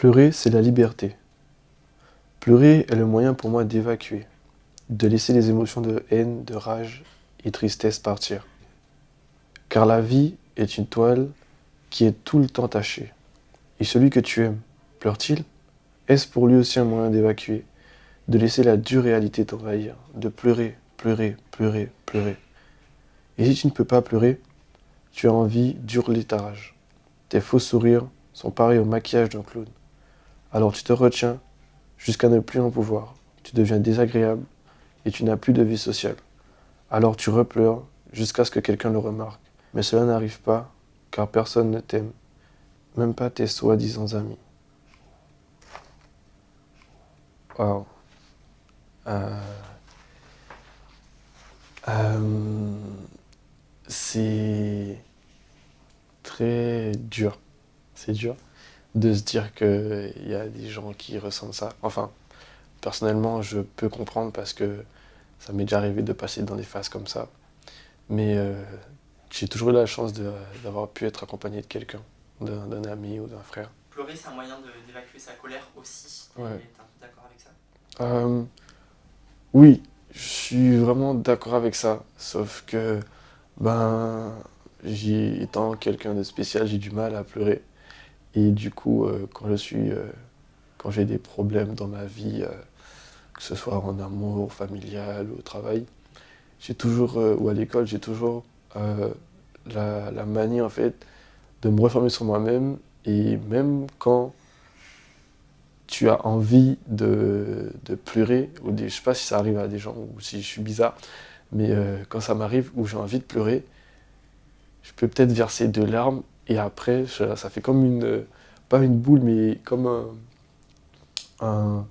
Pleurer, c'est la liberté. Pleurer est le moyen pour moi d'évacuer, de laisser les émotions de haine, de rage et tristesse partir. Car la vie est une toile qui est tout le temps tachée. Et celui que tu aimes, pleure-t-il? Est-ce pour lui aussi un moyen d'évacuer, de laisser la dure réalité t'envahir, de pleurer, pleurer, pleurer, pleurer? Et si tu ne peux pas pleurer, tu as envie d'hurler ta rage. Tes faux sourires sont pareils au maquillage d'un clown. Alors tu te retiens jusqu'à ne plus en pouvoir. Tu deviens désagréable et tu n'as plus de vie sociale. Alors tu repleures jusqu'à ce que quelqu'un le remarque. Mais cela n'arrive pas car personne ne t'aime, même pas tes soi-disant amis. Wow. Euh, euh, c'est très dur. C'est dur de se dire qu'il y a des gens qui ressentent ça. Enfin, personnellement, je peux comprendre parce que ça m'est déjà arrivé de passer dans des phases comme ça. Mais euh, j'ai toujours eu la chance d'avoir pu être accompagné de quelqu'un, d'un ami ou d'un frère. Pleurer, c'est un moyen d'évacuer sa colère aussi. Ouais. D'accord avec ça? Euh, Oui, je suis vraiment d'accord avec ça. Sauf que, ben, étant quelqu'un de spécial, j'ai du mal à pleurer. Et du coup, euh, quand je suis, euh, quand j'ai des problèmes dans ma vie, euh, que ce soit en amour, familial ou au travail, j'ai toujours, ou à l'école, j'ai toujours la, manie en fait de me reformer sur moi-même. Et même quand tu as envie de, de pleurer, ou des, je sais pas si ça arrive à des gens ou si je suis bizarre, mais quand ça m'arrive où j'ai envie de pleurer, je peux peut-être verser de larmes et après, ça fait comme une, pas une boule, mais comme un,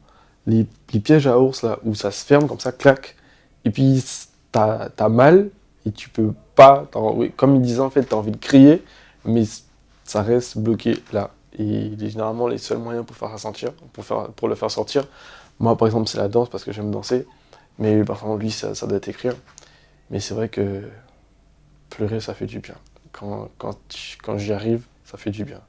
les, pièges à ours, là, où ça se ferme comme ça, clac, et puis t'as as mal, et tu peux pas, comme il disait en fait, t'as envie de crier, mais ça reste bloqué là. Et généralement, les seuls moyens pour faire sentir, pour, faire, pour le faire sortir, moi par exemple, c'est la danse parce que j'aime danser, mais par lui, ça, ça doit être écrire. Mais c'est vrai que pleurer, ça fait du bien quand, quand, j'y arrive, ça fait du bien.